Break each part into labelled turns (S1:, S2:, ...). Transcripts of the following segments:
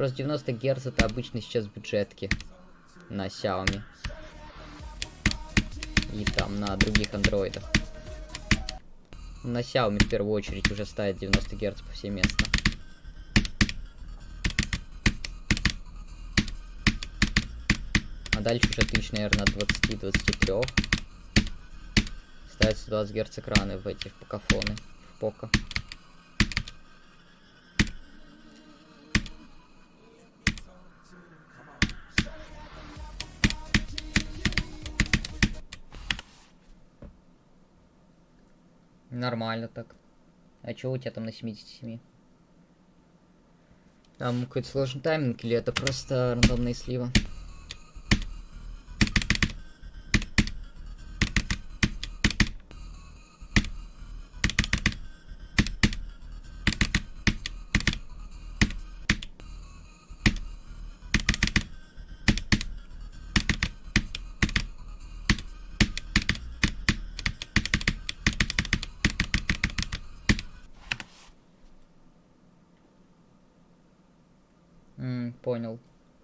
S1: Просто 90 Гц это обычно сейчас бюджетки на Xiaomi. И там на других андроидах. На Xiaomi в первую очередь уже ставит 90 Гц повсеместно. А дальше уже тысяч, наверное, от 20-23. Ставится 20 Гц экраны в эти в покафоны. В пока. Нормально так. А чё у тебя там на 77? Там какой-то сложный тайминг или это просто рандомные сливы? М, понял.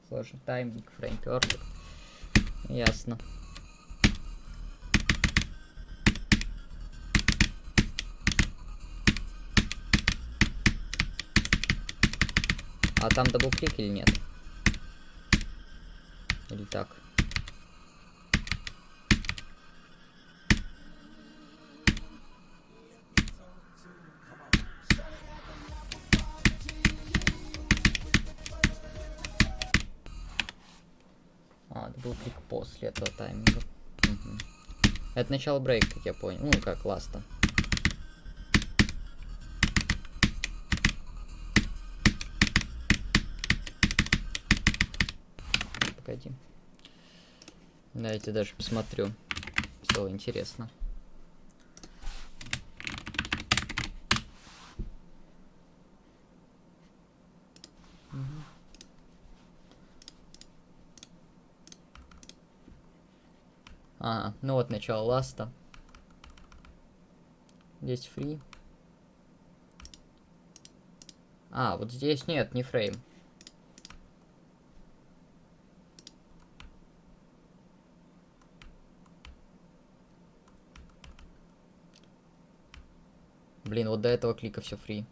S1: Сложный тайминг, frame perfect. Ясно. А там double-click или нет? Или так? После этого тайминга. Мгм. Это начало брейка, как я понял. Ну, как ласта. Погоди. Давайте даже посмотрю. Стало интересно. Ну вот начало ласта. Здесь фри. А, вот здесь нет, не фрейм. Блин, вот до этого клика все фри.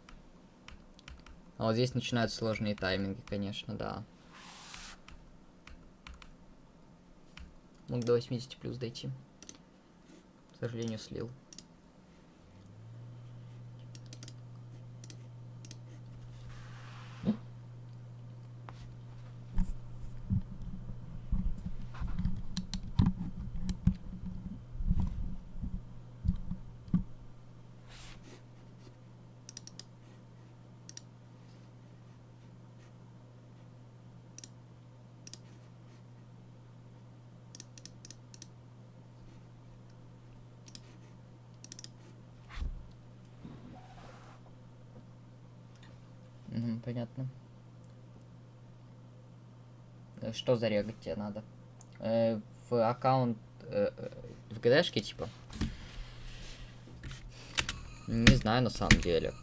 S1: А вот здесь начинаются сложные тайминги, конечно, да. Мог до 80 плюс дойти. К сожалению, слил. Понятно. Э, Что зарегать тебе надо? Э, в аккаунт... э, э, в ГДшке, типа? Не знаю, на самом деле.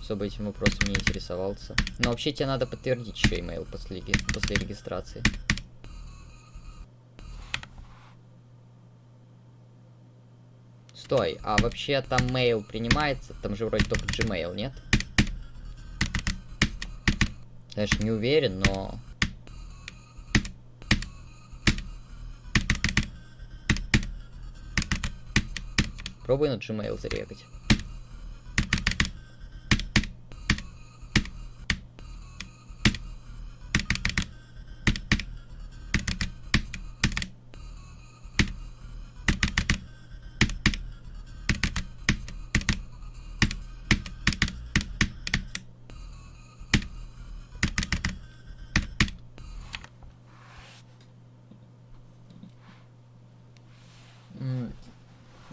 S1: Особо этим вопросом не интересовался. Но вообще тебе надо подтвердить еще email после, после регистрации. Стой, а вообще там mail принимается? Там же вроде только Gmail, нет? Конечно, не уверен, но... Пробуй на Gmail зарегать.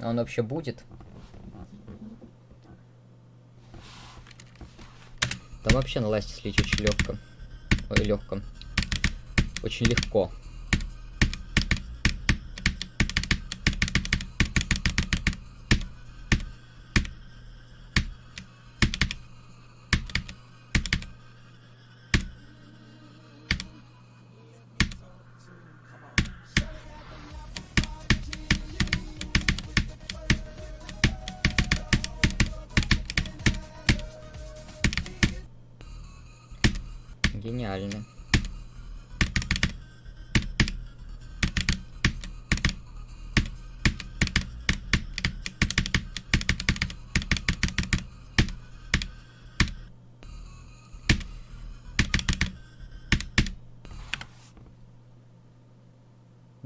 S1: Он вообще будет? Там вообще на ласте слить очень легко. Ой, легко. Очень легко.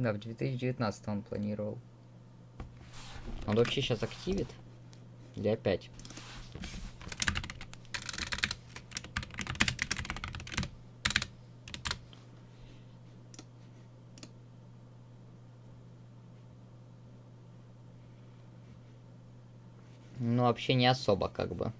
S1: Да, в 2019 он планировал. Он вообще сейчас активит? Или опять? Ну, вообще не особо, как бы.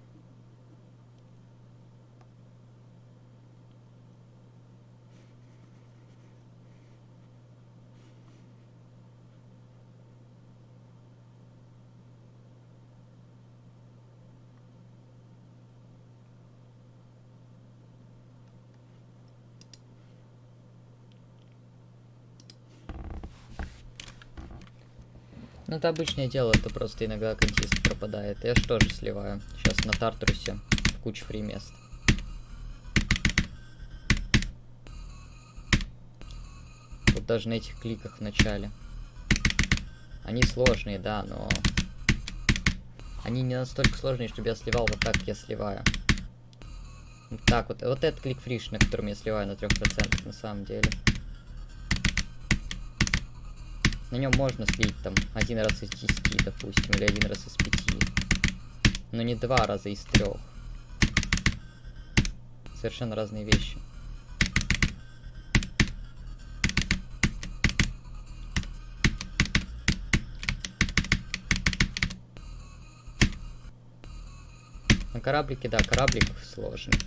S1: Ну, это обычное дело, это просто иногда контист пропадает. Я же тоже сливаю. Сейчас на Тартрусе куча фри мест. Вот даже на этих кликах в начале. Они сложные, да, но... Они не настолько сложные, чтобы я сливал вот так, я сливаю. Вот так вот. Вот этот клик фриш, на котором я сливаю на 3% на самом деле. На нем можно слить там один раз из 10, допустим, или один раз из 5. Но не два раза из трех. Совершенно разные вещи. На кораблике, да, кораблик сложный.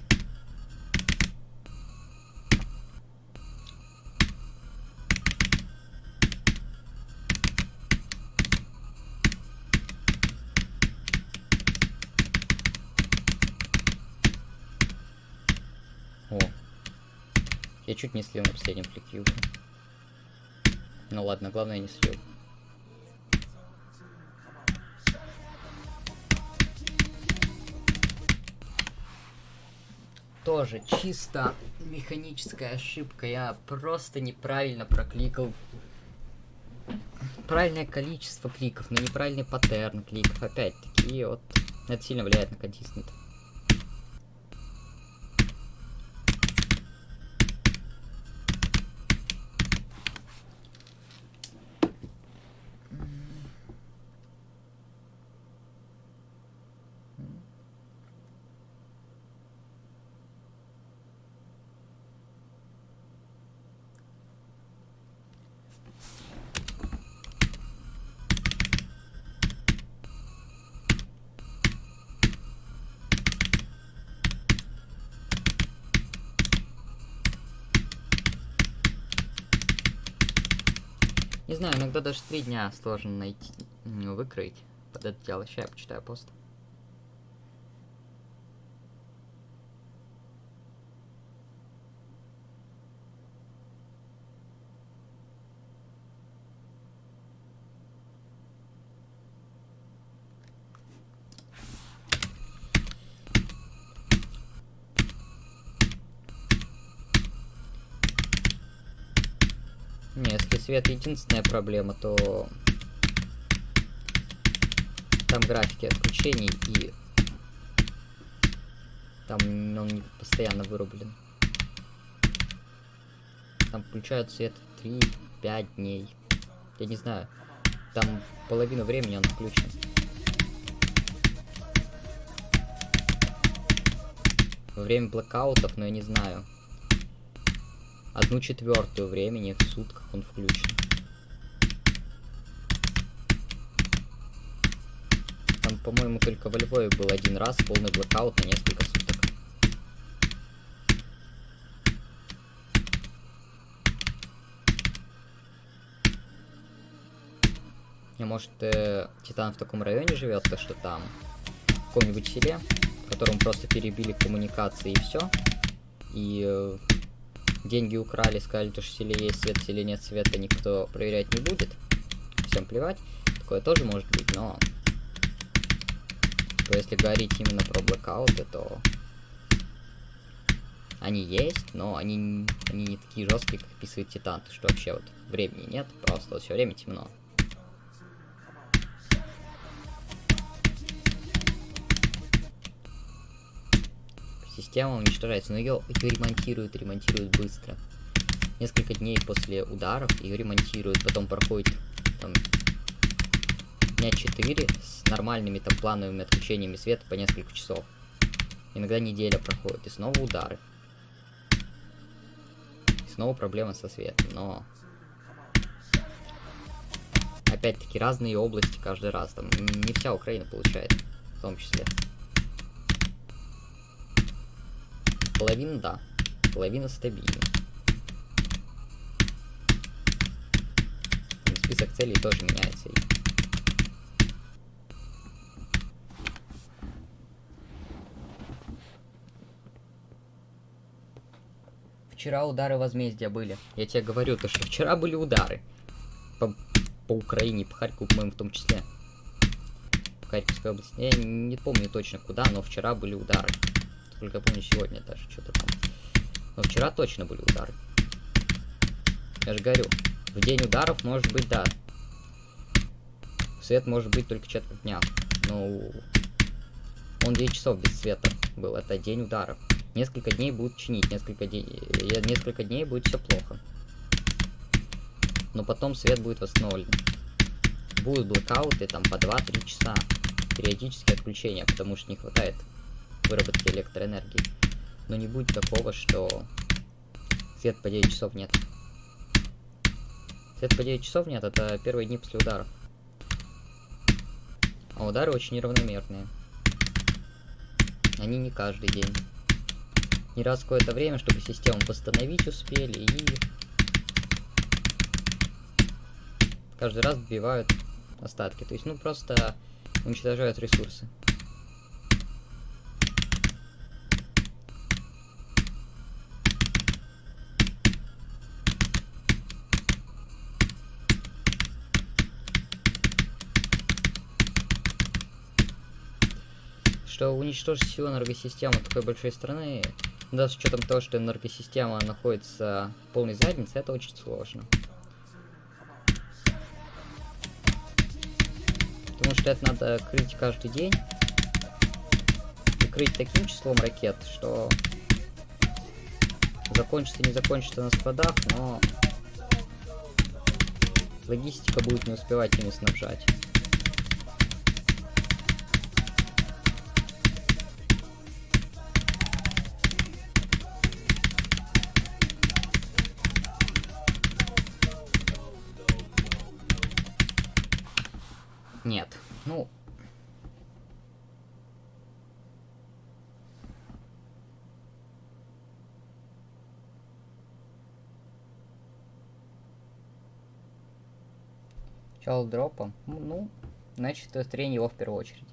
S1: О. Я чуть не слил на последнем фликью. Ну ладно, главное не слил. Тоже чисто механическая ошибка. Я просто неправильно прокликал правильное количество кликов, но неправильный паттерн кликов. Опять-таки, вот это сильно влияет на контистент. Не знаю, иногда даже три дня сложно найти, выкроить под это дело. Сейчас я почитаю пост. Не, если свет единственная проблема, то там графики отключений и там он не постоянно вырублен. Там включают свет 3-5 дней. Я не знаю. Там половину времени он включен. Во время блокаутов, но я не знаю одну четвертую времени в сутках он включен. Там, по-моему, только во Львове был один раз полный блокаут на несколько суток. А может, э, Титан в таком районе живет, то что там, в каком-нибудь селе, в котором просто перебили коммуникации и все. И э, деньги украли, сказали, что в есть свет, в нет света, никто проверять не будет. Всем плевать. Такое тоже может быть, но... То если говорить именно про блокауты, то... Они есть, но они, они не такие жесткие, как описывает Титан, что вообще вот времени нет, просто вот все время темно. Система уничтожается, но ее, ремонтируют, ремонтируют быстро. Несколько дней после ударов ее ремонтируют, потом проходит там дня 4 с нормальными там плановыми отключениями света по несколько часов. Иногда неделя проходит, и снова удары. И снова проблема со светом, но... Опять-таки разные области каждый раз, там не вся Украина получает, в том числе. Половина, да. Половина стабильна. Список целей тоже меняется. Вчера удары возмездия были. Я тебе говорю, то что вчера были удары. По, по Украине, по Харькову, по-моему, в том числе. В Харьковской области. Я не помню точно куда, но вчера были удары. Только помню сегодня даже что-то там. Но вчера точно были удары. Я же говорю, в день ударов может быть, да. Свет может быть только четверть дня. Но он 9 часов без света был. Это день ударов. Несколько дней будут чинить, несколько, дней, несколько дней будет все плохо. Но потом свет будет восстановлен. Будут блокауты там по 2-3 часа. Периодические отключения, потому что не хватает выработки электроэнергии. Но не будет такого, что свет по 9 часов нет. Свет по 9 часов нет, это первые дни после ударов. А удары очень неравномерные. Они не каждый день. Не раз какое-то время, чтобы систему восстановить успели и... Каждый раз добивают остатки. То есть, ну, просто уничтожают ресурсы. Что уничтожить всю энергосистему такой большой страны, да, с учетом того, что энергосистема находится в полной заднице, это очень сложно. Потому что это надо крыть каждый день. И крыть таким числом ракет, что закончится, не закончится на складах, но логистика будет не успевать ими снабжать. Начало дропа. Ну, значит, строение его в первую очередь.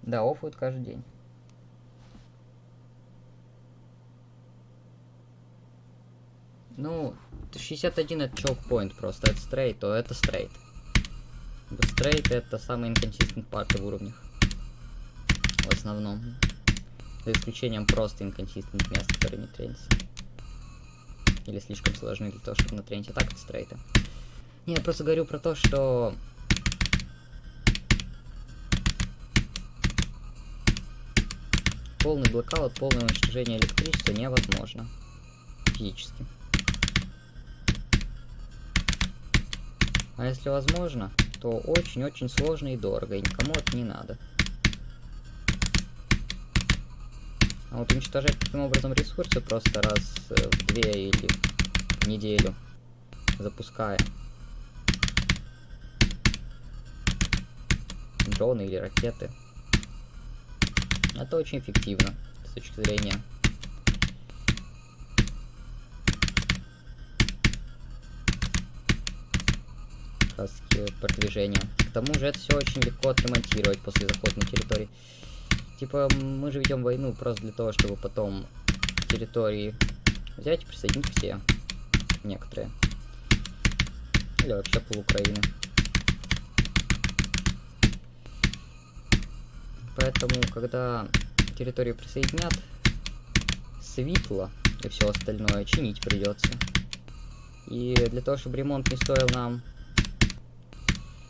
S1: Да, оффуют каждый день. Ну, 61 это чокпоинт просто, это стрейт, то это стрейт. Быстрейт это самый инконсистент парты в уровнях. В основном. За исключением просто инконсистент мест, которые не тренятся. Или слишком сложны для того, чтобы натренить. А так это стрейты. Не, я просто говорю про то, что... Полный блокаут, полное уничтожение электричества невозможно. Физически. А если возможно, то очень-очень сложно и дорого, и никому это не надо. А вот уничтожать таким образом ресурсы просто раз э, в две или в неделю, запуская дроны или ракеты, это очень эффективно с точки зрения продвижения. К тому же это все очень легко отремонтировать после захода на территорию. Типа, мы же ведем войну просто для того, чтобы потом территории взять и присоединить все. Некоторые. Или вообще пол Украины. Поэтому, когда территорию присоединят, светло и все остальное чинить придется. И для того, чтобы ремонт не стоил нам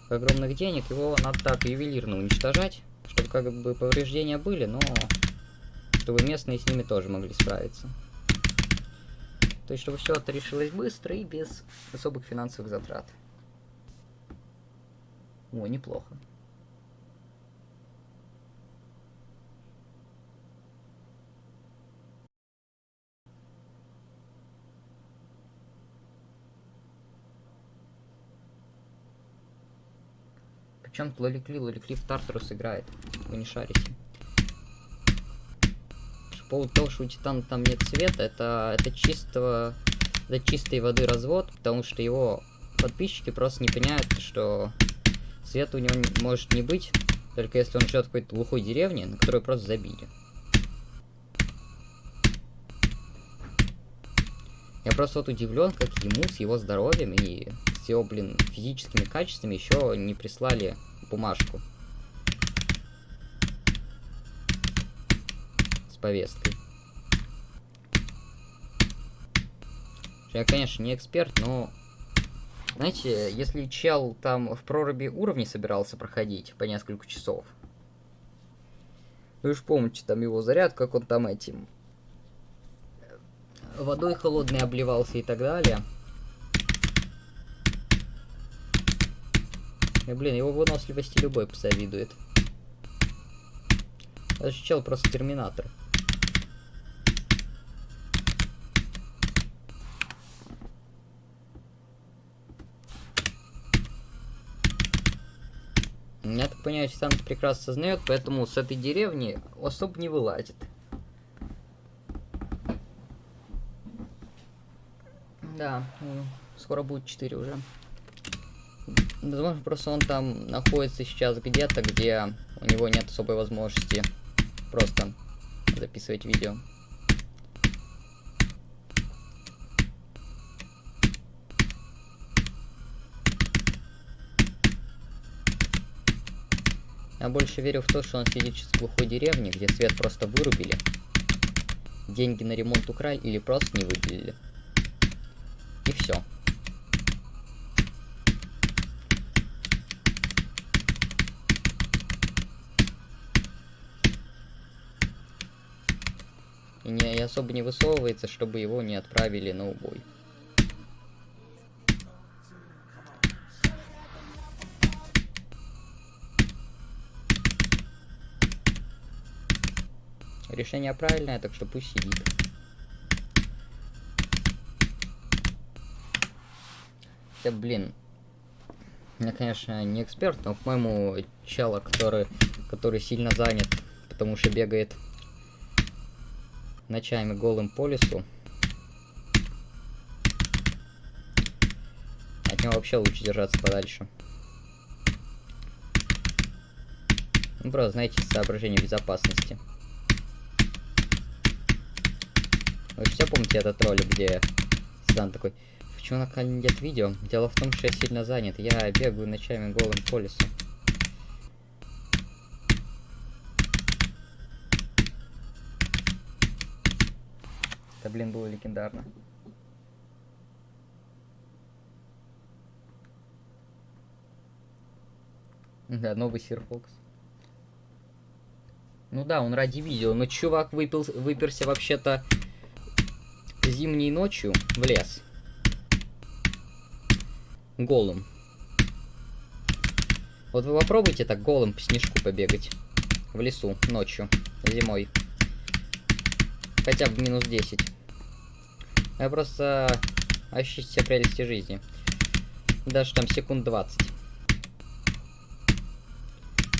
S1: огромных денег, его надо так ювелирно уничтожать, чтобы как бы повреждения были, но чтобы местные с ними тоже могли справиться. То есть, чтобы все это решилось быстро и без особых финансовых затрат. О, неплохо. Причем Лоликли, Лоликли в Тартарус играет. Вы не шарите. По поводу того, что у Титана там нет цвета, это, это чистого... Это чистой воды развод, потому что его подписчики просто не понимают, что света у него может не быть, только если он живет в какой-то глухой деревне, на которую просто забили. Я просто вот удивлен, как ему с его здоровьем и его, блин, физическими качествами еще не прислали бумажку. С повесткой. Я, конечно, не эксперт, но... Знаете, если чел там в проруби уровни собирался проходить по несколько часов, вы же помните там его заряд, как он там этим водой холодной обливался и так далее. И, блин, его выносливости любой позавидует. Даже чел просто терминатор. Я так понимаю, Титан прекрасно сознает, поэтому с этой деревни особо не вылазит. Да, ну, скоро будет 4 уже. Возможно, просто он там находится сейчас где-то, где у него нет особой возможности просто записывать видео. Я больше верю в то, что он сидит сейчас в глухой деревне, где свет просто вырубили. Деньги на ремонт украли или просто не выделили. И все. И, не, и особо не высовывается, чтобы его не отправили на убой. Решение правильное, так что пусть сидит. Да блин. Я, конечно, не эксперт, но, по-моему, чела, который, который сильно занят, потому что бегает ночами голым по лесу. От него вообще лучше держаться подальше. Ну, просто, знаете, соображение безопасности. Вы все помните этот ролик, где Седан такой... Почему на канале нет видео? Дело в том, что я сильно занят. Я бегаю ночами голым по лесу. Это, блин, было легендарно. Да, новый Сир Фокс. Ну да, он ради видео, но чувак выпил, выперся вообще-то зимней ночью в лес. Голым. Вот вы попробуйте так голым по снежку побегать. В лесу, ночью, зимой. Хотя бы минус 10. Я просто ощутить все прелести жизни. Даже там секунд 20.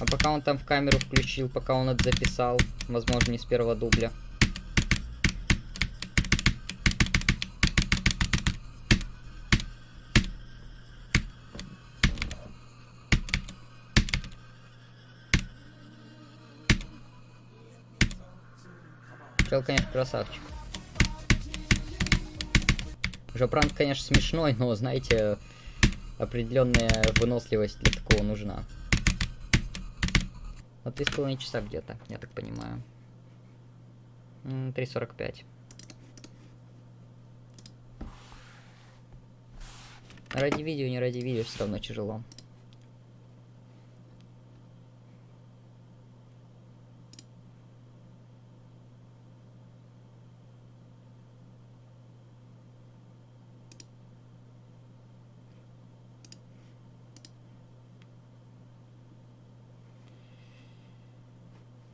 S1: А пока он там в камеру включил, пока он это записал, возможно, не с первого дубля. Михаил, конечно, красавчик. Уже пранк, конечно, смешной, но, знаете, определенная выносливость для такого нужна. Вот три с половиной часа где-то, я так понимаю. 3.45. Ради видео, не ради видео, все равно тяжело.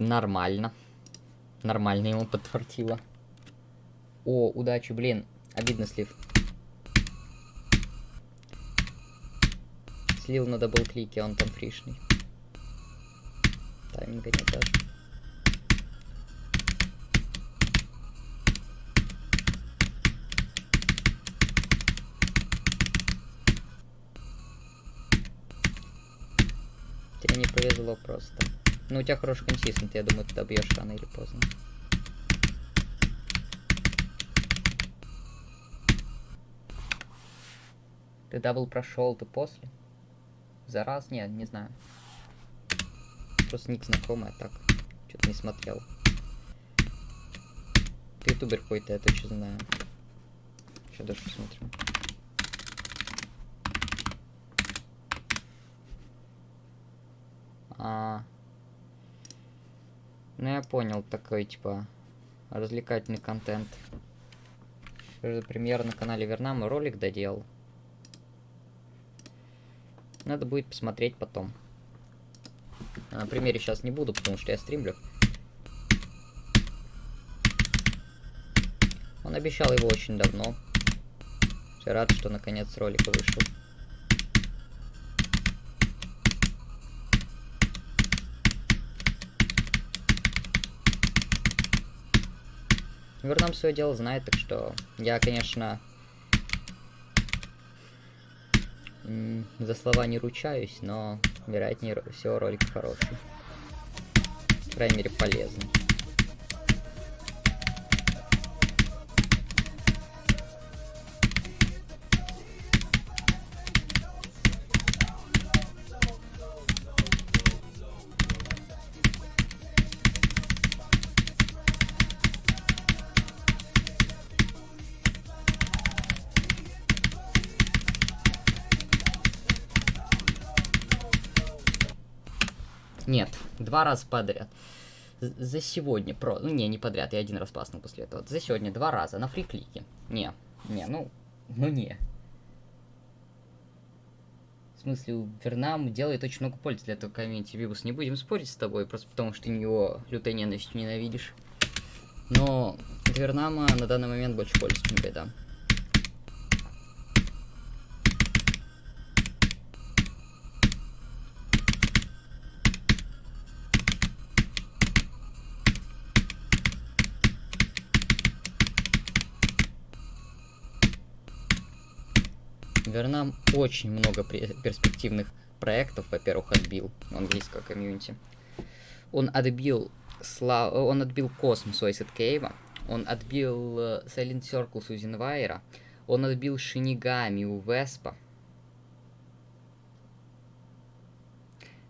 S1: Нормально. Нормально ему подфартило. О, удачи, блин. Обидно слив. Слил на double-click е, он там free шный. Тайминга нет даже. Тебе не повезло просто. Ну, у тебя хороший consistent, я думаю, ты добьешь рано или поздно. Ты double прошел, ты после? За раз? Нет, не знаю. Просто ник знакомый, а так. Что-то не смотрел. Ты ютубер какой-то, я точно знаю. Сейчас даже посмотрю. А, ну я понял, такой типа развлекательный контент. Премьер на канале Вернам ролик доделал. Надо будет посмотреть потом. А на примере сейчас не буду, потому что я стримлю. Он обещал его очень давно. Я рад, что наконец ролик вышел. Вернам свое дело знает, так что я, конечно, за слова не ручаюсь, но, вероятнее всего, ролик хороший. По крайней мере, полезный. Два раза подряд. За сегодня, про... Ну, не, не подряд, я один раз паснул после этого. За сегодня два раза на фриклике. Не, не, ну, ну не. В смысле, у Вернам делает очень много пользы для этого комьюнити. Вибус, не будем спорить с тобой, просто потому что ты него лютой ненавистью ненавидишь. Но Вернама на данный момент больше пользы, чем беда. Вернам очень много перспективных проектов, во-первых, отбил английского комьюнити. Он отбил Сла... он отбил Космос у Айсет Кейва, он отбил э, Silent Circle у Зинвайера, он отбил Шинигами у Веспа.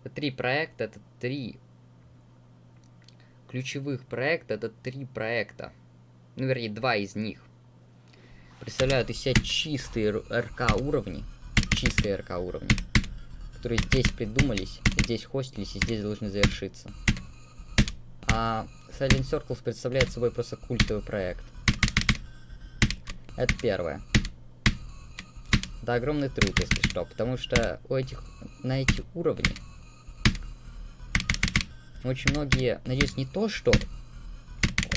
S1: Это три проекта, это три ключевых проекта, это три проекта. Ну, вернее, два из них представляют из себя чистые РК уровни, чистые РК уровни, которые здесь придумались, здесь хостились и здесь должны завершиться. А Silent Circles представляет собой просто культовый проект. Это первое. Это огромный труд, если что, потому что у этих, на эти уровни очень многие надеюсь не то, что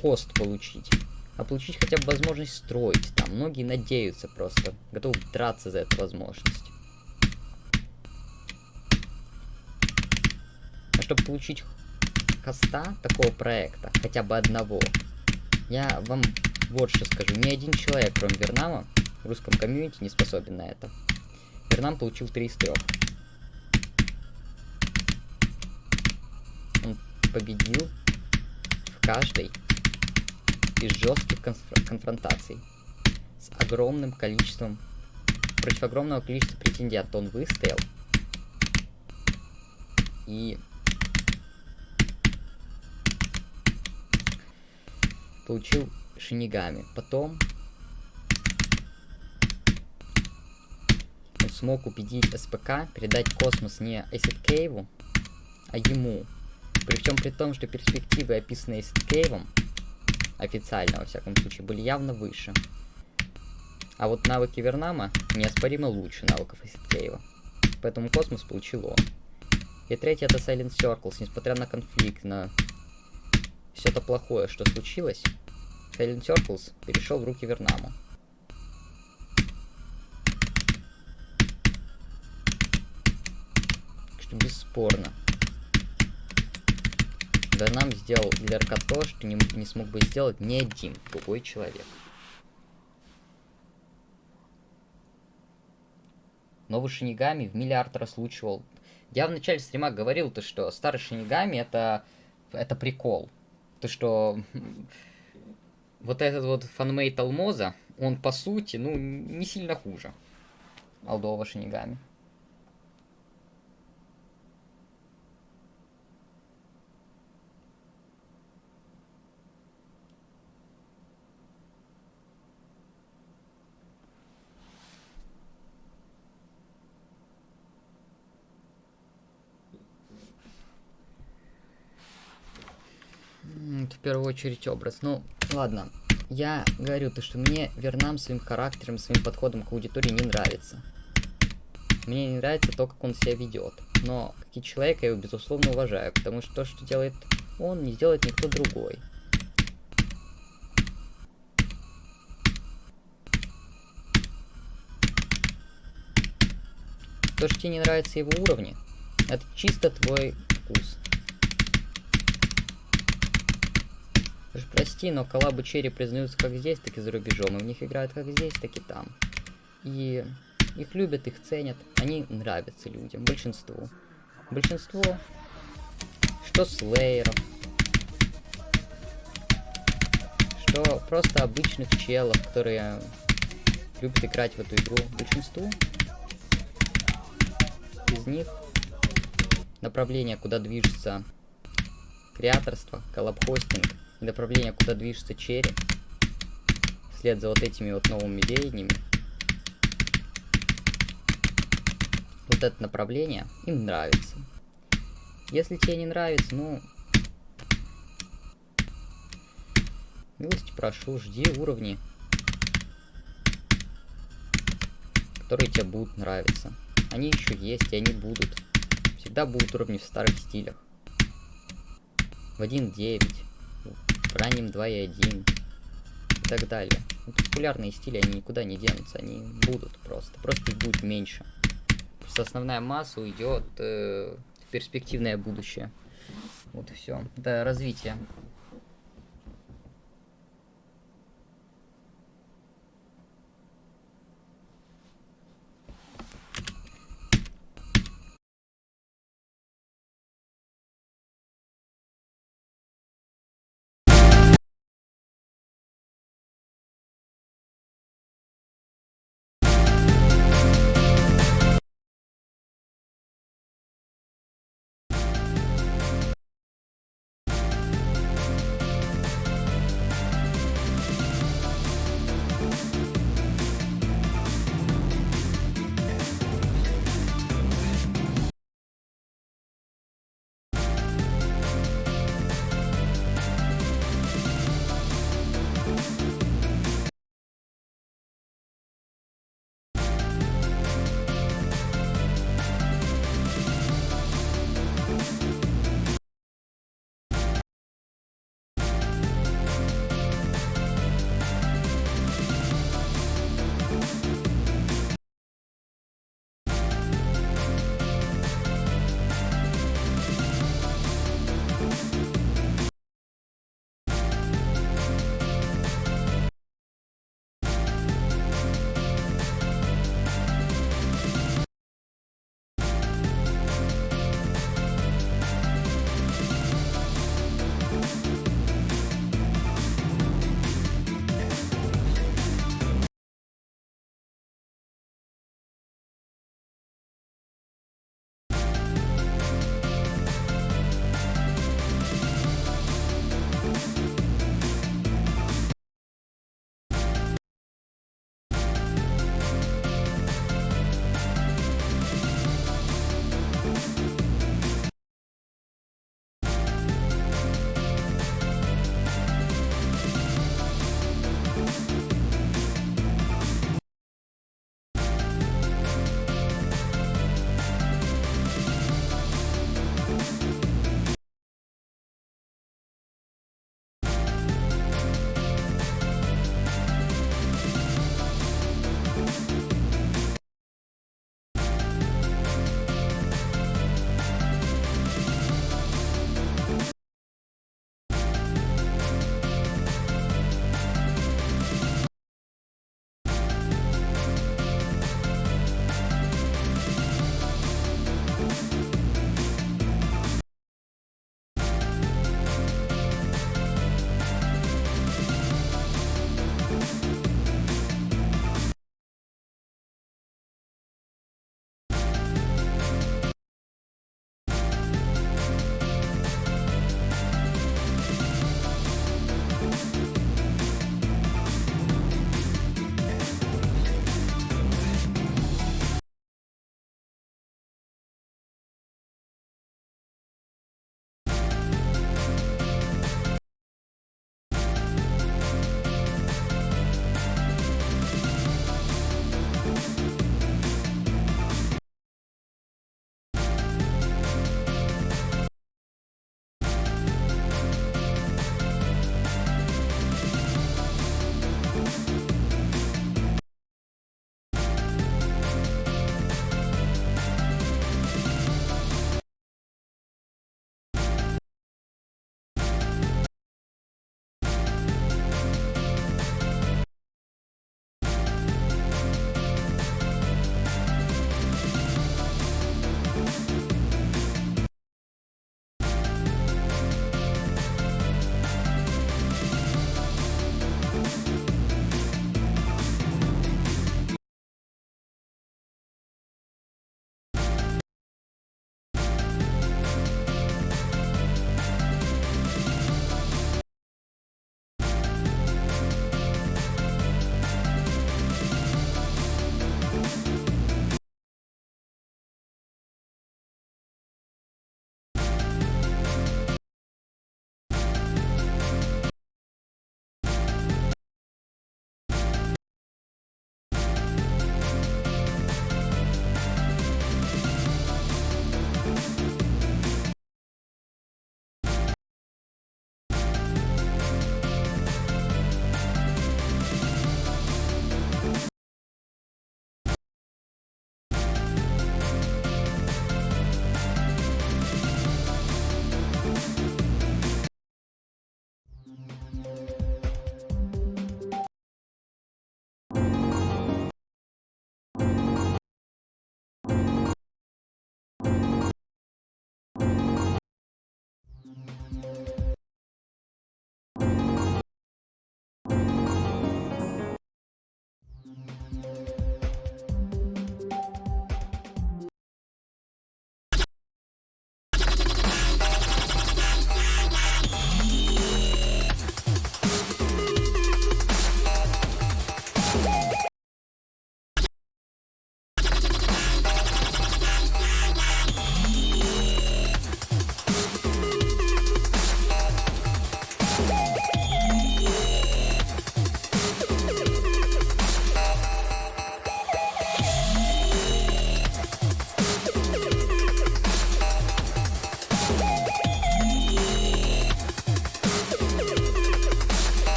S1: хост получить, а получить хотя бы возможность строить. Там многие надеются просто, готовы драться за эту возможность. А чтобы получить хоста такого проекта, хотя бы одного, я вам вот что скажу. Ни один человек, кроме Вернама, в русском комьюнити не способен на это. Вернам получил 3 из 3. Он победил в каждой из жестких конф конфронтаций с огромным количеством, против огромного количества претендентов он выстоял. И получил шинигами. Потом он смог убедить СПК передать космос не Acid Кейву, а ему. Причем при том, что перспективы, описанные Acid Кейвом, официально, во всяком случае, были явно выше. А вот навыки Вернама неоспоримо лучше навыков Кейва. Поэтому космос получил он. И третье это Silent Circles, несмотря на конфликт, на все это плохое, что случилось, Silent Circles перешел в руки Вернаму. что бесспорно. Вернам сделал для РК то, что не, не смог бы сделать ни один другой человек. Новый Шинигами в миллиард раз лучшего. Я в начале стрима говорил, то, что старый Шинигами это, это прикол. То, что вот этот вот фанмейт Алмоза, он по сути, ну, не сильно хуже Алдова Шинигами. в первую очередь образ. Ну, ладно. Я говорю то, что мне Вернам своим характером, своим подходом к аудитории не нравится. Мне не нравится то, как он себя ведет. Но, как и человек, я его безусловно уважаю, потому что то, что делает он, не сделает никто другой. То, что тебе не нравится его уровни, это чисто твой вкус. Уж прости, но коллабы Черри признаются как здесь, так и за рубежом. И в них играют как здесь, так и там. И их любят, их ценят. Они нравятся людям, большинству. Большинство, что слейеров, что просто обычных челов, которые любят играть в эту игру. Большинству из них направление, куда движется креаторство, коллабхостинг, направление, куда движется черри, вслед за вот этими вот новыми веяниями, вот это направление им нравится. Если тебе не нравится, ну, милости прошу, жди уровни, которые тебе будут нравиться. Они еще есть, и они будут. Всегда будут уровни в старых стилях. В 1.9 в раннем 2.1 и так далее. Вот ну, популярные стили, они никуда не денутся, они будут просто. Просто их будет меньше. Просто основная масса уйдет э, в перспективное будущее. Вот и все. Это развитие.